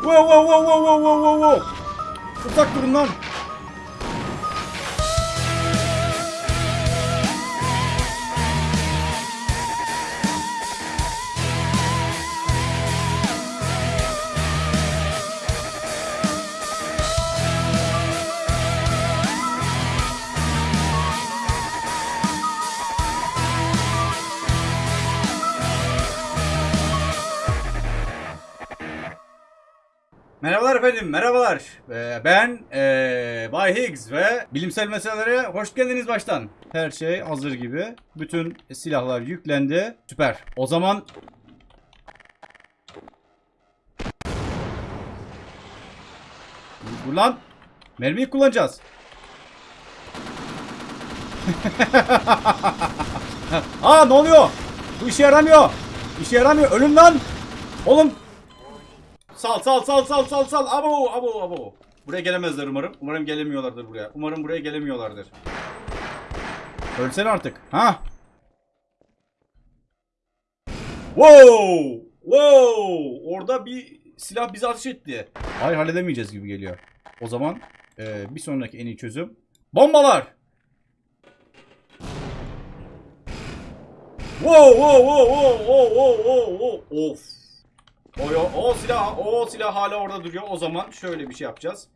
Wow wow wow wow wow wow wow wow. Uzak durun lan. Merhabalar efendim, merhabalar. Ee, ben ee, Bay Higgs ve bilimsel meselelere hoş geldiniz baştan. Her şey hazır gibi. Bütün silahlar yüklendi. Süper. O zaman... Dur lan. Mermiyi kullanacağız. Aa ne oluyor? Bu işe yaramıyor. İşe yaramıyor. Ölün lan. Oğlum Sal sal sal sal sal sal. Abo abo abo. Buraya gelemezler umarım. Umarım gelemiyorlardır buraya. Umarım buraya gelemiyorlardır. Ölsen artık. Ha? Wow! Wow! Orada bir silah bizi ateş etti. Hayır halledemeyeceğiz gibi geliyor. O zaman e, bir sonraki en iyi çözüm. Bombalar! Wow wow wow wow wow wow wow. Of. O, o, o silah o silah hala orada duruyor. O zaman şöyle bir şey yapacağız.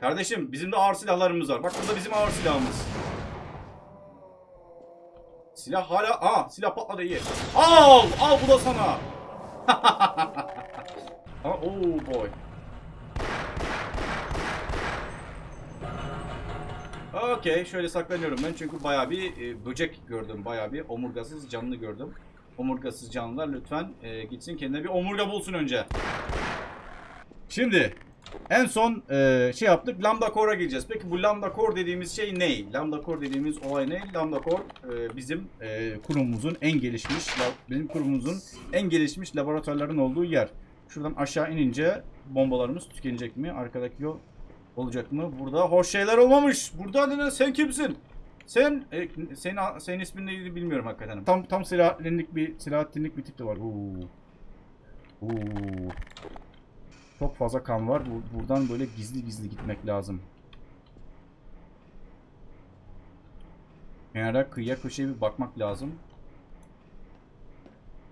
Kardeşim bizim de ağır silahlarımız var. Bak burada bizim ağır silahımız. Silah hala... Aa silah patladı iyi. Al! Al bu da sana. Aa, oh boy. Okey şöyle saklanıyorum ben çünkü bayağı bir e, böcek gördüm. Bayağı bir omurgasız canlı gördüm. Omurgasız canlılar lütfen e, gitsin kendine bir omurga bulsun önce. Şimdi en son e, şey yaptık lambda core'a gireceğiz. Peki bu lambda core dediğimiz şey ne? Lambda core dediğimiz olay ne? Lambda core e, bizim e, kurumumuzun en gelişmiş bizim kurumumuzun en gelişmiş laboratuvarların olduğu yer. Şuradan aşağı inince bombalarımız tükenecek mi? Arkadaki yol olacak mı? Burada hoş şeyler olmamış. Burada ne sen kimsin? Sen e, senin senin ismin neydi bilmiyorum hakikaten. Tam tam silahlinlik bir silahlinlik bir tip de var. Uuu. Uuu. Çok fazla kan var. Bu- buradan böyle gizli gizli gitmek lazım. Kenara kıyıya köşeye bir bakmak lazım.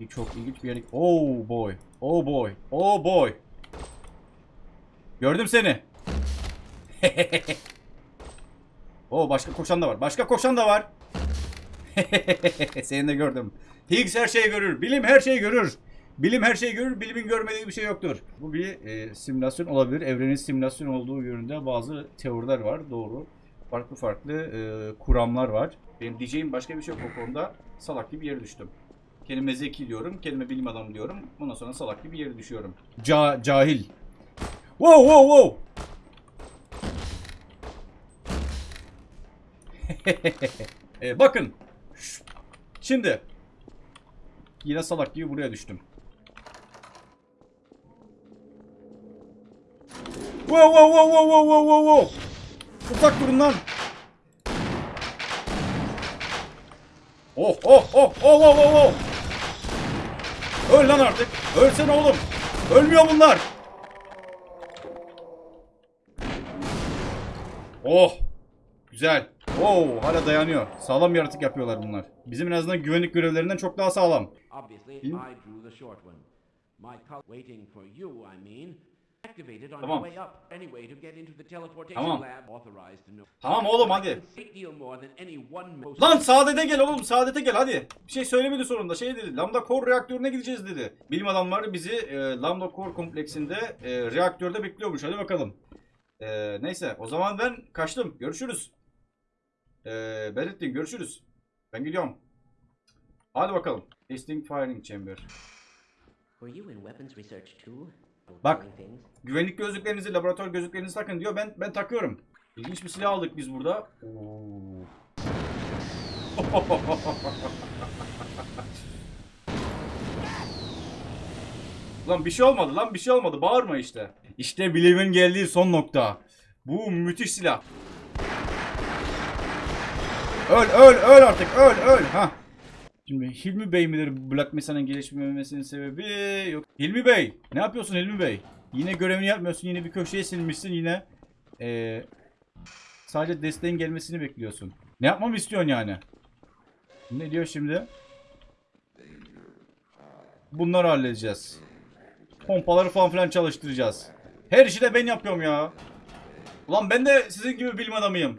Bir çok ilginç bir yere... Oh boy. Oh boy. Oh boy. Gördüm seni. Oo başka koşan da var. Başka koşan da var. Seni de gördüm. Higgs her şeyi görür. Bilim her şeyi görür. Bilim her şeyi görür. Bilimin görmediği bir şey yoktur. Bu bir e, simülasyon olabilir. Evrenin simülasyon olduğu yönünde bazı teoriler var. Doğru. Farklı farklı e, kuramlar var. Benim diyeceğim başka bir şey yok o konuda. Salak gibi yere düştüm. Kelime zeki diyorum. Kelime bilim adamı diyorum. Ondan sonra salak gibi yere düşüyorum. Ca cahil. Wow wow wow. E, bakın. Şimdi. Yine salak gibi buraya düştüm. Wow wow wow wow wow wow wow wow. Uzak durun lan. Oh oh oh oh oh oh oh. Öl lan artık. Ölsene oğlum. Ölmüyor bunlar. Oh. Güzel. Oo, hala dayanıyor. Sağlam yaratık yapıyorlar bunlar. Bizim en azından güvenlik görevlerinden çok daha sağlam. Tamam. Tamam. Tamam oğlum hadi. Lan Saadet'e gel oğlum Saadet'e gel hadi. Bir şey söylemedi sonunda şey dedi. Lambda Core reaktörüne gideceğiz dedi. Bilim adamları bizi e, Lambda Core kompleksinde e, reaktörde bekliyormuş. Hadi bakalım. E, neyse o zaman ben kaçtım. Görüşürüz. E, Belirttin görüşürüz. Ben gidiyorum. Hadi bakalım. Testing Firing Chamber. Bak. Güvenlik gözlüklerinizi, laboratuvar gözlüklerinizi takın diyor. Ben ben takıyorum. İlginç bir silah aldık biz burada. Oo. lan bir şey olmadı lan bir şey olmadı. Bağırma işte. İşte bilimin geldiği son nokta. Bu müthiş silah. Öl öl öl artık öl öl. Ha. Şimdi Hilmi Bey midir Black Mesa'nın gelişmemesinin sebebi? Yok. Hilmi Bey. Ne yapıyorsun Hilmi Bey? Yine görevini yapmıyorsun. Yine bir köşeye silmişsin. Yine ee, sadece desteğin gelmesini bekliyorsun. Ne yapmamı istiyorsun yani? Ne diyor şimdi? Bunları halledeceğiz. Pompaları falan filan çalıştıracağız. Her işi de ben yapıyorum ya. Ulan ben de sizin gibi bilim adamıyım.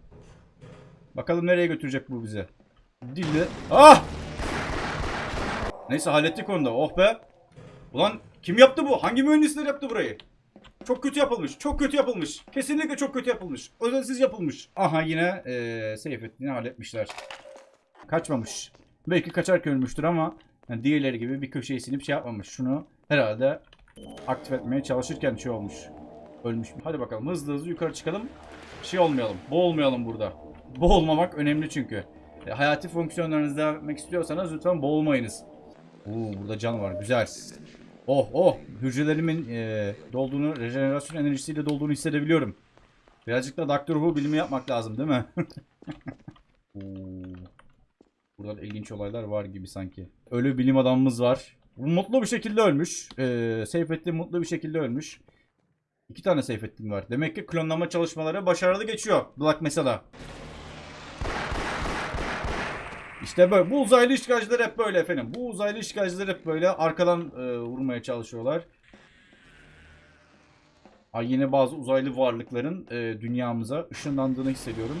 Bakalım nereye götürecek bu bizi. Dille. Ah! Neyse hallettik onu da. Oh be. Ulan kim yaptı bu? Hangi mühendisler yaptı burayı? Çok kötü yapılmış. Çok kötü yapılmış. Kesinlikle çok kötü yapılmış. Özensiz yapılmış. Aha yine eee Seyfettin'i halletmişler. Kaçmamış. Belki kaçarken ölmüştür ama yani diğerleri gibi bir köşeye sinip şey yapmamış. Şunu herhalde aktif etmeye çalışırken şey olmuş. Ölmüş. Hadi bakalım hızlı hızlı yukarı çıkalım. Şey olmayalım. Boğulmayalım burada. Boğulmamak önemli çünkü. E, hayati fonksiyonlarınızı devam istiyorsanız lütfen boğulmayınız. Oo, burada can var. Güzel. Oh oh. Hücrelerimin e, dolduğunu, rejenerasyon enerjisiyle dolduğunu hissedebiliyorum. Birazcık da Doctor Who bilimi yapmak lazım değil mi? Burada ilginç olaylar var gibi sanki. Ölü bilim adamımız var. Mutlu bir şekilde ölmüş. Ee, Seyfettin mutlu bir şekilde ölmüş. İki tane Seyfettin var. Demek ki klonlama çalışmaları başarılı geçiyor. Black mesela. İşte böyle. Bu uzaylı işgalciler hep böyle efendim. Bu uzaylı işgalciler hep böyle arkadan e, vurmaya çalışıyorlar. Ay yine bazı uzaylı varlıkların e, dünyamıza ışınlandığını hissediyorum.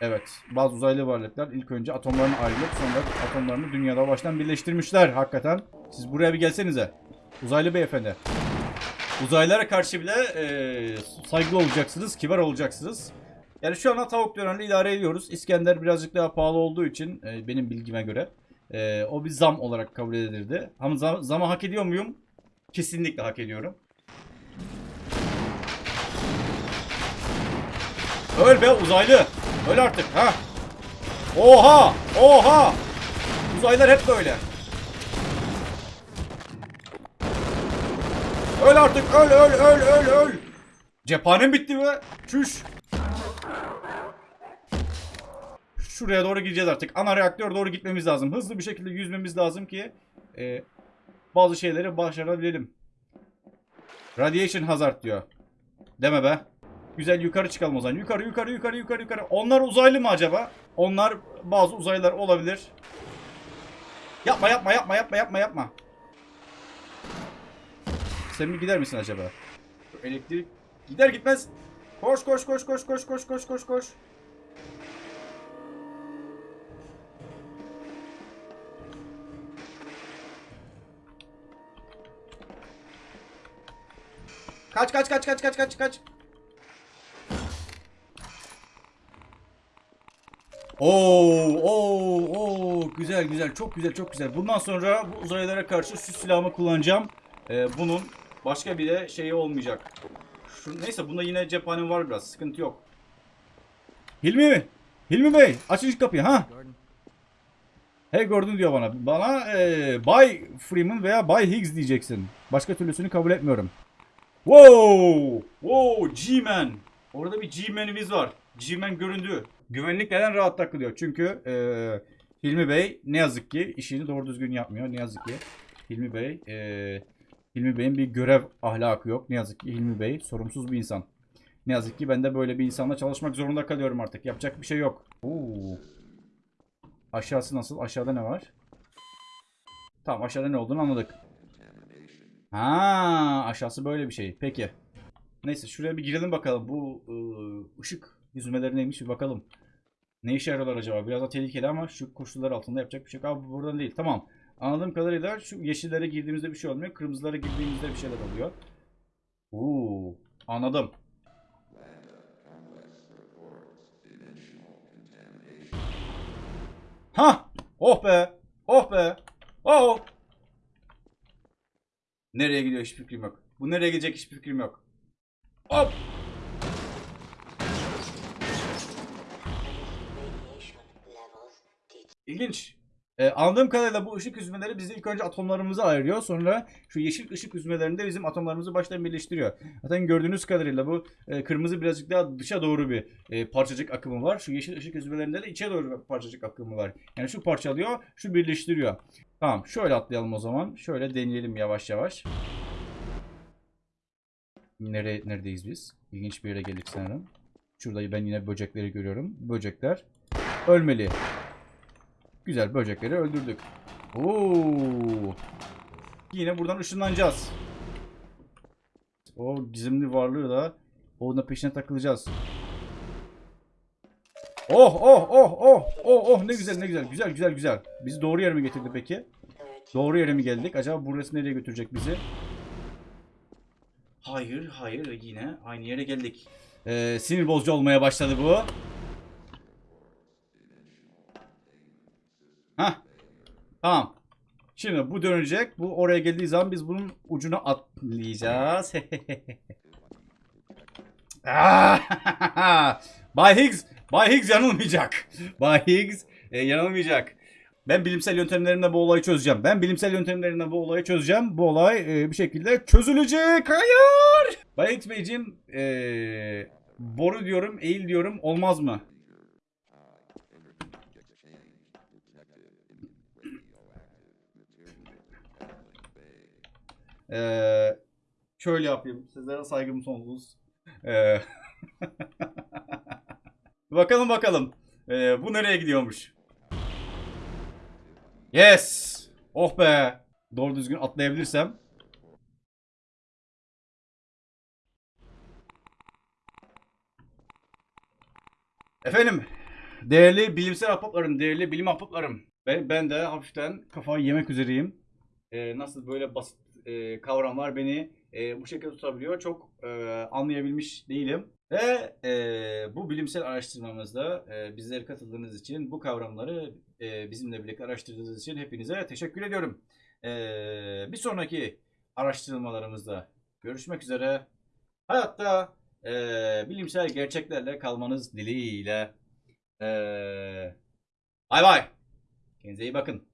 Evet. Bazı uzaylı varlıklar ilk önce atomlarını ayrılıp sonra atomlarını dünyada baştan birleştirmişler hakikaten. Siz buraya bir gelsenize. Uzaylı beyefendi. Uzaylılara karşı bile e, saygılı olacaksınız, kibar olacaksınız. Yani şu anda tavuk dönerle idare ediyoruz. İskender birazcık daha pahalı olduğu için e, benim bilgime göre e, o bir zam olarak kabul edilirdi. Ama zam, zamı hak ediyor muyum? Kesinlikle hak ediyorum. Öl be uzaylı. Öl artık ha. Oha! Oha! Uzaylılar hep böyle. Öl artık öl öl öl öl öl. Cephanem bitti be. Çüş. Şuraya doğru gideceğiz artık. Ana reaktöre doğru gitmemiz lazım. Hızlı bir şekilde yüzmemiz lazım ki e, bazı şeyleri başarabilelim. Radiation hazard diyor. Deme be. Güzel yukarı çıkalım o zaman. Yukarı yukarı yukarı yukarı yukarı. Onlar uzaylı mı acaba? Onlar bazı uzaylılar olabilir. Yapma yapma yapma yapma yapma yapma. Sen mi gider misin acaba? Elektrik gider gitmez. Koş koş koş koş koş koş koş koş koş. Kaç kaç kaç kaç kaç kaç kaç. Oo, oo, oo, güzel güzel, çok güzel, çok güzel. Bundan sonra bu uzaylılara karşı şu silahımı kullanacağım. Ee, bunun başka bir de şeyi olmayacak. Şu, neyse bunda yine cephanem var biraz, sıkıntı yok. Hilmi, Hilmi Bey, açın şu kapıyı ha. Hey Gordon diyor bana. Bana e, Bay Freeman veya Bay Higgs diyeceksin. Başka türlüsünü kabul etmiyorum. Wow! Wow! G-Man! Orada bir G-Man'imiz var. G-Man göründü. Güvenlik neden rahat takılıyor? Çünkü eee Hilmi Bey ne yazık ki işini doğru düzgün yapmıyor. Ne yazık ki Hilmi Bey eee Hilmi Bey'in bir görev ahlakı yok. Ne yazık ki Hilmi Bey sorumsuz bir insan. Ne yazık ki ben de böyle bir insanla çalışmak zorunda kalıyorum artık. Yapacak bir şey yok. Oo. Aşağısı nasıl? Aşağıda ne var? Tamam aşağıda ne olduğunu anladık. Ha, aşağısı böyle bir şey. Peki. Neyse şuraya bir girelim bakalım. Bu ıı, ışık yüzmeleri neymiş bir bakalım. Ne işe yarıyorlar acaba? Biraz da tehlikeli ama şu koşullar altında yapacak bir şey yok. Abi bu buradan değil. Tamam. Anladığım kadarıyla şu yeşillere girdiğimizde bir şey olmuyor. Kırmızılara girdiğimizde bir şeyler oluyor. Oo, anladım. Ha! Oh be! Oh be! Oh! Nereye gidiyor hiçbir fikrim yok. Bu nereye gidecek hiçbir fikrim yok. Hop! İlginç. Ee, anladığım kadarıyla bu ışık hüzmeleri bizi ilk önce atomlarımızı ayırıyor. Sonra şu yeşil ışık hüzmelerinde bizim atomlarımızı baştan birleştiriyor. Zaten gördüğünüz kadarıyla bu e, kırmızı birazcık daha dışa doğru bir e, parçacık akımı var. Şu yeşil ışık hüzmelerinde de içe doğru bir parçacık akımı var. Yani şu parçalıyor, şu birleştiriyor. Tamam şöyle atlayalım o zaman. Şöyle deneyelim yavaş yavaş. Nere, neredeyiz biz? İlginç bir yere geldik sanırım. Şurada ben yine böcekleri görüyorum. Böcekler ölmeli. Güzel böcekleri öldürdük. Oo. Yine buradan ışınlanacağız. O gizemli varlığı da onun peşine takılacağız. Oh oh oh oh oh oh ne güzel ne güzel güzel güzel güzel. Bizi doğru yere mi getirdi peki? Doğru yere mi geldik? Acaba burası nereye götürecek bizi? Hayır hayır yine aynı yere geldik. Ee, sinir bozucu olmaya başladı bu. Tamam. Şimdi bu dönecek. Bu oraya geldiği zaman biz bunun ucuna atlayacağız. Ah! Bay Higgs, Bay Higgs yanılmayacak. Bay Higgs e, yanılmayacak. Ben bilimsel yöntemlerimle bu olayı çözeceğim. Ben bilimsel yöntemlerimle bu olayı çözeceğim. Bu olay e, bir şekilde çözülecek. Hayır. Bay Higgs Beyciğim e, boru diyorum, eğil diyorum. Olmaz mı? Ee, şöyle yapayım. Sizlere saygım sonsuz. Ee, bakalım bakalım. Ee, bu nereye gidiyormuş? Yes. Oh be. Doğru düzgün atlayabilirsem. Efendim. Değerli bilimsel ahbaplarım, değerli bilim ahbaplarım. Ben, ben de hafiften kafayı yemek üzereyim. Ee, nasıl böyle basit e, kavramlar beni e, bu şekilde tutabiliyor. Çok e, anlayabilmiş değilim. Ve e, bu bilimsel araştırmamızda e, bizlere katıldığınız için, bu kavramları e, bizimle birlikte araştırdığınız için hepinize teşekkür ediyorum. E, bir sonraki araştırmalarımızda görüşmek üzere. Hayatta e, bilimsel gerçeklerle kalmanız dileğiyle. E, bay bay. Kendinize iyi bakın.